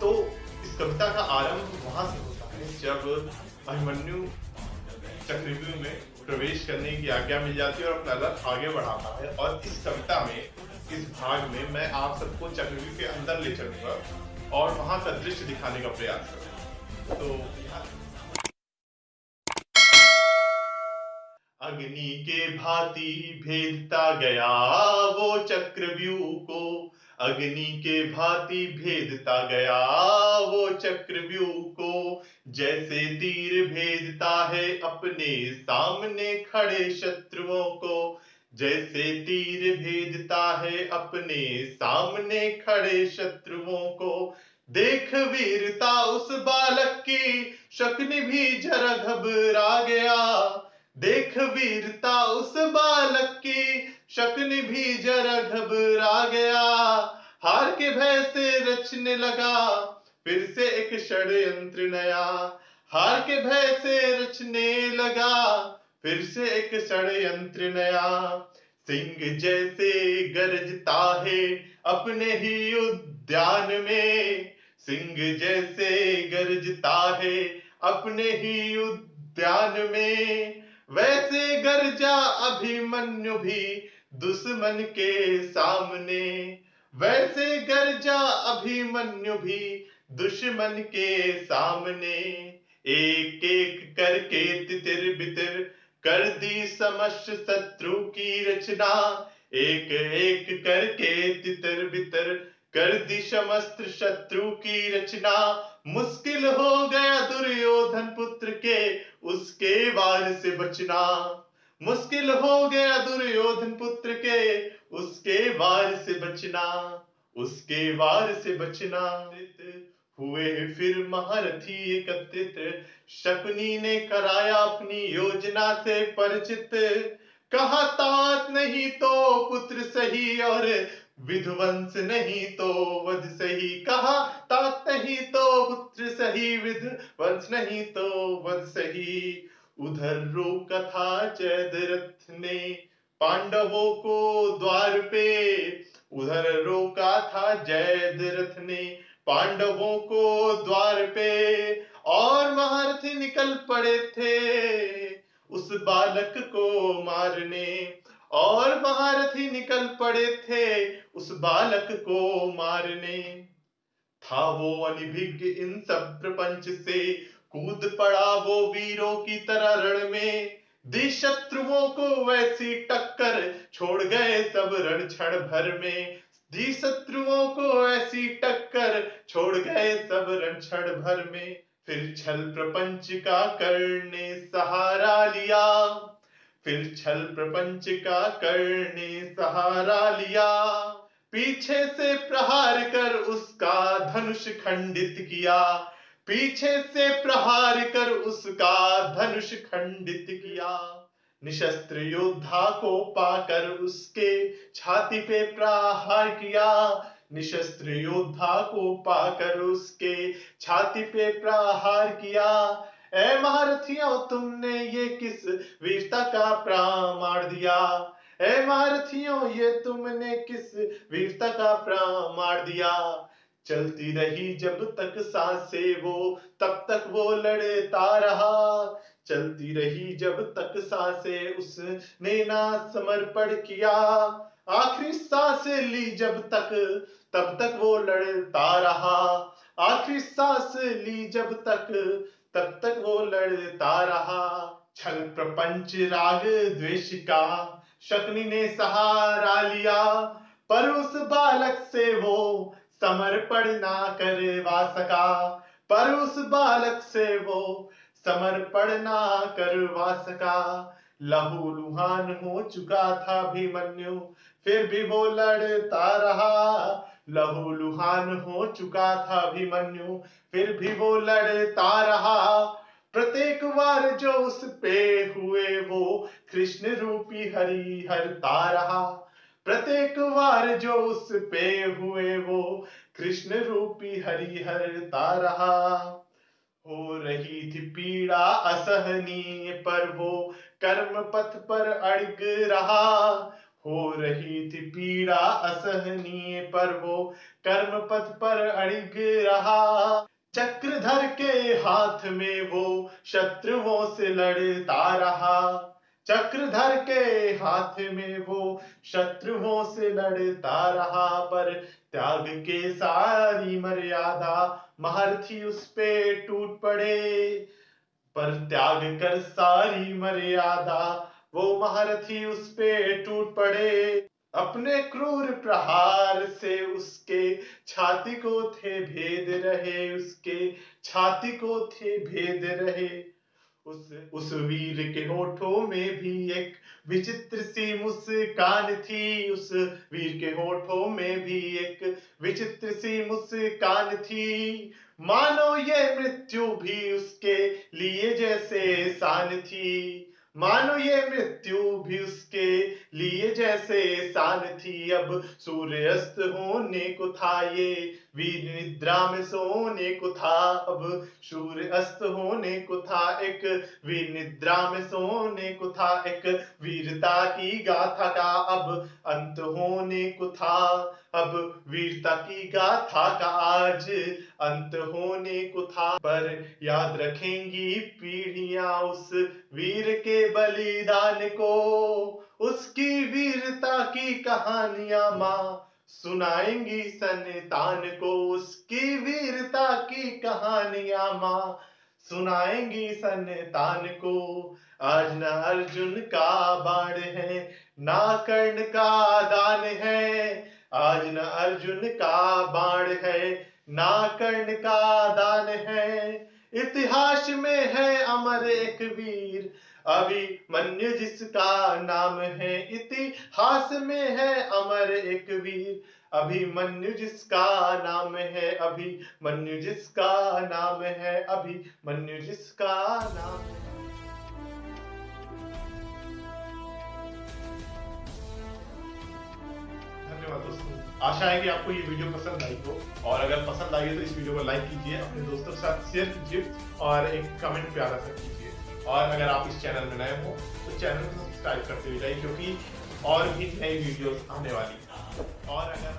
तो इस कविता का आरंभ वहाँ से होता है, जब अभिमन्यु चक्रव्यूह में प्रवेश करने की आज्ञा मिल जाती है और अपना रथ आगे बढ़ाता है। और इस कविता में, इस भाग में मैं आप सबको चक्रव्यूह के अंदर ले चलूँगा और वहाँ का दृश्य दिखाने का प्रयास करूँगा। तो अग्नि के भांति भेदता गया वो चक्रव्यूह को। अग्नि के भांति भेदता गया, वो चक्रव्यूह को जैसे तीर भेदता है, अपने सामने खड़े शत्रुओं को जैसे तीर भेदता है, अपने सामने खड़े शत्रुओं को। देख वीरता उस बालक की, शक्नि भी जरा घबरा गया। देख वीरता उस बालक की, शक्नि भी जरा घबरा गया। हार के भय से रचने लगा, फिर से एक षड्यंत्र नया। हार के भय से रचने लगा, फिर से एक षड्यंत्र नया। सिंह जैसे गरजता है अपने ही उद्यान में। सिंह जैसे गरजता है अपने ही उद्यान में। वैसे गरजा अभिमन्यु भी दुश्मन के सामने। वैसे गरजा अभिमन्यु भी दुश्मन के सामने एक एक करके तितिर बितिर कर दी समस्त शत्रु की रचना। एक एक करके तितर बितर कर दी समस्त शत्रु की रचना। मुश्किल हो गया दुर्योधन पुत्र के उसके वार से बचना। मुश्किल हो गया दुर्योधन पुत्र के उसके वार से बचना, उसके वार से बचना। हुए फिर महारथी एकत्रित, शकुनी ने कराया अपनी योजना से परिचित। कहा, तात नहीं तो पुत्र सही और विध्वंस नहीं तो वध सही। कहा, तात नहीं तो पुत्र सही, विध्वंस नहीं तो वध सही। उधर रोका था जयद्रथ ने पांडवों को द्वार पे उधर रोका था जयद्रथ ने। पांडवों को द्वार पे और महारथी निकल पड़े थे उस बालक को मारने। और महारथी निकल पड़े थे उस बालक को मारने। था वो अनिभिज्ञ इन सब प्रपंच से, कूद पड़ा वो वीरों की तरह रण में। दी शत्रुओं को वैसी टक्कर छोड़ गए सब रण क्षण भर में। दी शत्रुओं को ऐसी टक्कर छोड़ गए सब रणक्षण भर में। फिर छल प्रपंच का करने सहारा लिया। फिर छल प्रपंच का करने सहारा लिया। पीछे से प्रहार कर उसका धनुष खंडित किया। पीछे से प्रहार कर उसका धनुष खंडित किया। निशस्त्र योद्धा को पाकर उसके छाती पे प्रहार किया। निशस्त्र योद्धा को पाकर उसके छाती पे प्रहार किया। ए महारथियों, तुमने ये किस वीरता का प्रमाण दिया? ए महारथियों, ये तुमने किस वीरता का प्रमाण दिया? चलती रही जब तक सांसे वो, तब तक वो लड़ता रहा। चलती रही जब तक सांसे, उसने ना समर्पण किया। आखिरी सांसे ली जब तक, तब तक वो लड़ता रहा। आखिरी सांस ली जब तक, तब तक वो लड़ता रहा। छल प्रपंच राग द्वेष का, शक्नि ने सहारा लिया। पर उस बालक से वो समर्पण ना करवा सका। पर उस बालक से वो समर्पण ना करवा सका। लहू लुहान हो चुका था भीमन्यु फिर भी वो लड़ता रहा। लहू लुहान हो चुका था भीमन्यु फिर भी वो लड़ता रहा। प्रत्येक बार जो उस पे हुए वो कृष्ण रूपी हरि हरता रहा। प्रत्येक बार जो उस पे हुए वो कृष्ण रूपी हरि हरता रहा हो रही थी पीड़ा असहनीय, पर वो कर्म पथ पर अड़ग रहा। हो रही थी पीड़ा असहनीय, पर वो कर्म पथ पर अड़ग रहा। चक्रधर के हाथ में वो शत्रुओं से लड़ता रहा। चक्रधर के हाथ में वो शत्रुओं से लड़ता रहा, पर त्याग के सारी मर्यादा महर्थी उस पे टूट पड़े। पर त्याग कर सारी मर्यादा वो महारथी उस पे टूट पड़े। अपने क्रूर प्रहार से उसके छाती को थे भेद रहे, उसके छाती को थे भेद रहे। उस उस वीर के होठों में भी एक विचित्र सी मुस्कान थी। उस वीर के होठों में भी एक विचित्र सी मुस्कान थी। मानो ये मृत्यु भी उसके लिए जैसे शान थी। मानो ये मृत्यु भी उसके लिए जैसे शान थी। अब सूर्य अस्त होने को था ये। वीर निद्रा में सोने को था अब सूर्य अस्त होने को था एक वीर निद्रा में सोने को था एक, वीरता की गाथा का अब, अंत होने को था अब, वीरता की गाथा का आज, अंत होने को था। पर याद रखेंगी पीढ़ियाँ उस वीर के बलिदान को, उसकी वीरता की कहानियाँ माँ सुनाएँगी संतान को उसकी वीरता की कहानियाँ माँ। सुनाएँगी संतान को, आज न अर्जुन का बाण है, ना कर्ण का दान है। आज न अर्जुन का बाण है, ना कर्ण का दान है। इतिहास में है अमर एक वीर अभी मन्य जिसका नाम है इतिहास में है अमर एक वीर। अभिमन्यु जिसका नाम है अभी मन्यु जिसका नाम है अभी मन्यु जिसका नाम है। धन्यवाद दोस्तों। आशा है कि आपको ये वीडियो पसंद आई हो। और अगर पसंद आई है तो इस वीडियो को लाइक कीजिए, अपने दोस्तों के साथ शेयर कीजिए और एक कमेंट प्यारा सा कीजिए। और अगर आप इस चैनल में नए हो तो चैनल को सब्सक्राइब करते हुए जाइए, क्योंकि और भी नई वीडियोस आने वाली और अगर